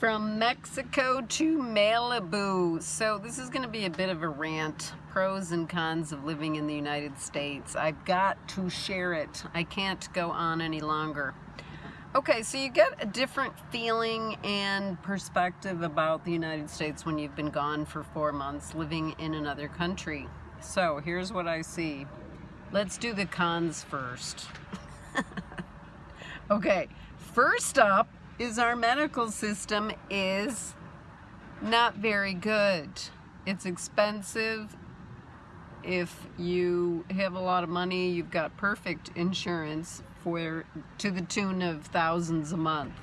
From Mexico to Malibu. So this is going to be a bit of a rant. Pros and cons of living in the United States. I've got to share it. I can't go on any longer. Okay, so you get a different feeling and perspective about the United States when you've been gone for four months living in another country. So here's what I see. Let's do the cons first. okay, first up, is our medical system is not very good. It's expensive. If you have a lot of money, you've got perfect insurance for to the tune of thousands a month.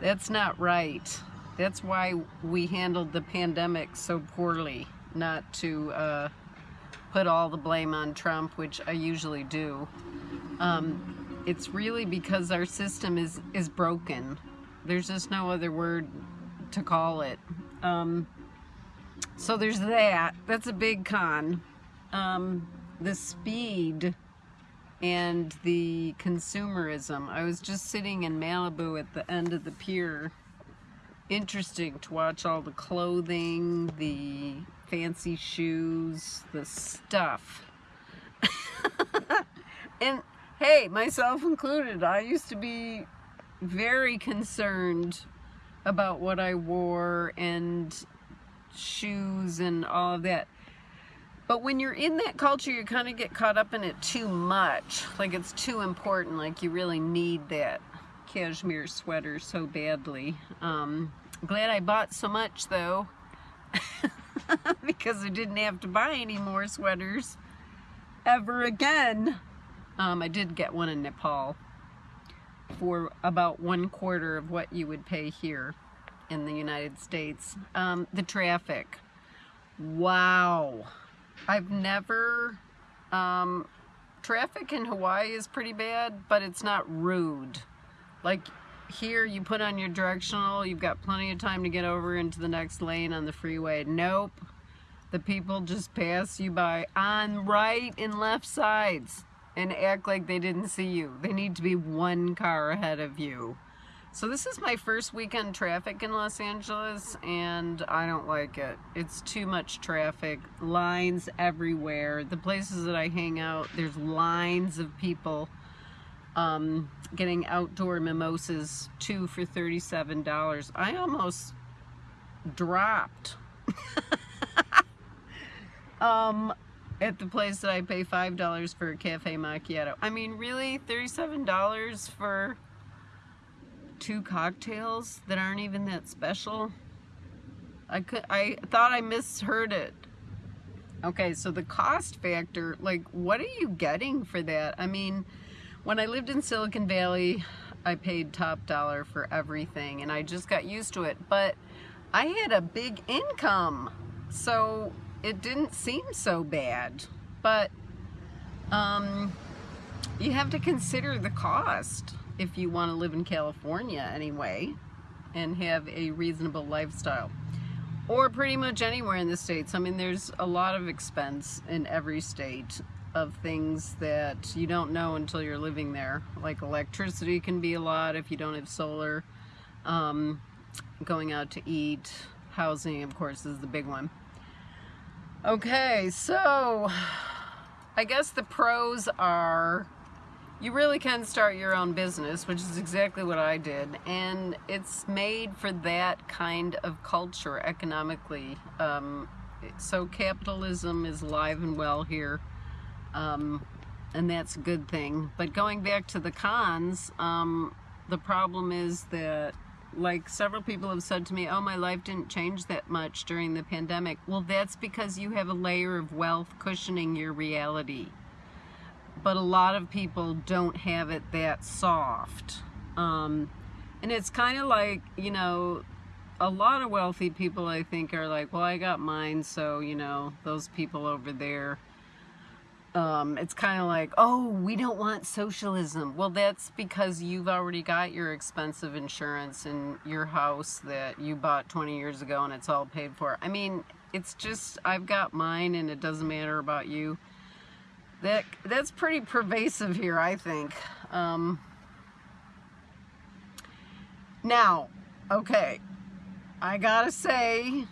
That's not right. That's why we handled the pandemic so poorly, not to uh, put all the blame on Trump, which I usually do. Um, it's really because our system is, is broken. There's just no other word to call it. Um, so there's that. That's a big con. Um, the speed and the consumerism. I was just sitting in Malibu at the end of the pier. Interesting to watch all the clothing, the fancy shoes, the stuff. and hey, myself included, I used to be very concerned about what I wore and shoes and all of that. But when you're in that culture, you kind of get caught up in it too much. Like it's too important, like you really need that cashmere sweater so badly. Um, glad I bought so much though, because I didn't have to buy any more sweaters ever again. Um, I did get one in Nepal for about one quarter of what you would pay here in the United States. Um, the traffic. Wow. I've never... Um, traffic in Hawaii is pretty bad, but it's not rude. Like here, you put on your directional, you've got plenty of time to get over into the next lane on the freeway. Nope. The people just pass you by on right and left sides and act like they didn't see you. They need to be one car ahead of you. So this is my first weekend traffic in Los Angeles and I don't like it. It's too much traffic, lines everywhere. The places that I hang out, there's lines of people um, getting outdoor mimosas, two for $37. I almost dropped. um, at the place that I pay $5 for a cafe macchiato. I mean, really? $37 for two cocktails that aren't even that special? I could I thought I misheard it. Okay, so the cost factor, like what are you getting for that? I mean, when I lived in Silicon Valley, I paid top dollar for everything and I just got used to it, but I had a big income. So it didn't seem so bad, but um, you have to consider the cost if you want to live in California anyway and have a reasonable lifestyle or pretty much anywhere in the states. I mean, there's a lot of expense in every state of things that you don't know until you're living there. Like electricity can be a lot if you don't have solar. Um, going out to eat, housing, of course, is the big one. Okay, so I guess the pros are you really can start your own business, which is exactly what I did, and it's made for that kind of culture economically. Um, so capitalism is alive and well here, um, and that's a good thing. But going back to the cons, um, the problem is that like several people have said to me, oh, my life didn't change that much during the pandemic. Well, that's because you have a layer of wealth cushioning your reality. But a lot of people don't have it that soft. Um, and it's kind of like, you know, a lot of wealthy people, I think, are like, well, I got mine, so, you know, those people over there um, it's kind of like, oh, we don't want socialism. Well, that's because you've already got your expensive insurance in your house that you bought 20 years ago and it's all paid for. I mean, it's just, I've got mine and it doesn't matter about you. That That's pretty pervasive here, I think. Um, now, okay, I gotta say,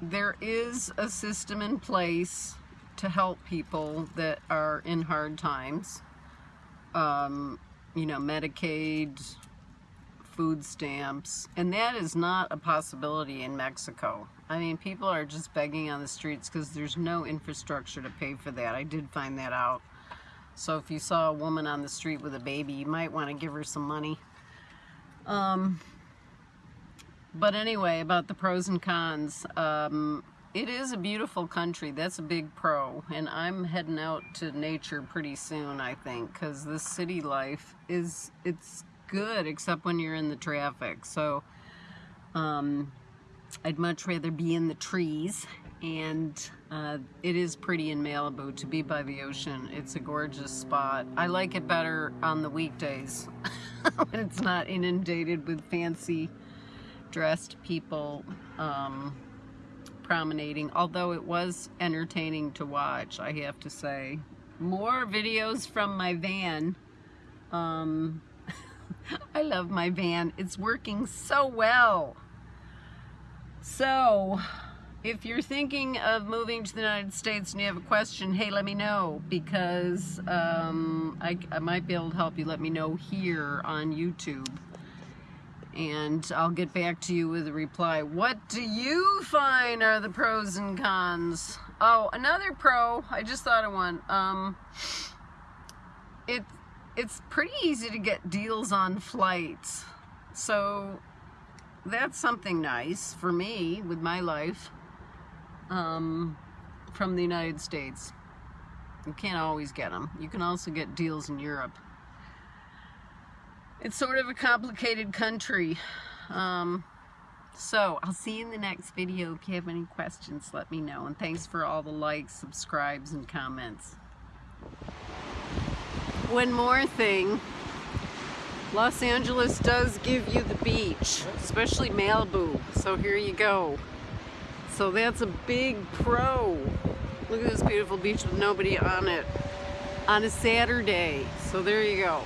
there is a system in place to help people that are in hard times. Um, you know, Medicaid, food stamps, and that is not a possibility in Mexico. I mean, people are just begging on the streets because there's no infrastructure to pay for that. I did find that out. So if you saw a woman on the street with a baby, you might want to give her some money. Um, but anyway, about the pros and cons. Um, it is a beautiful country. That's a big pro. And I'm heading out to nature pretty soon, I think, because this city life is, it's good, except when you're in the traffic. So, um, I'd much rather be in the trees. And uh, it is pretty in Malibu to be by the ocean. It's a gorgeous spot. I like it better on the weekdays when it's not inundated with fancy dressed people. Um, promenading, although it was entertaining to watch, I have to say. More videos from my van. Um, I love my van. It's working so well. So, if you're thinking of moving to the United States and you have a question, hey, let me know because um, I, I might be able to help you. Let me know here on YouTube and I'll get back to you with a reply. What do you find are the pros and cons? Oh, another pro, I just thought of one. Um, it, it's pretty easy to get deals on flights. So that's something nice for me with my life um, from the United States. You can't always get them. You can also get deals in Europe. It's sort of a complicated country. Um, so I'll see you in the next video. If you have any questions, let me know. And thanks for all the likes, subscribes, and comments. One more thing. Los Angeles does give you the beach, especially Malibu. So here you go. So that's a big pro. Look at this beautiful beach with nobody on it on a Saturday. So there you go.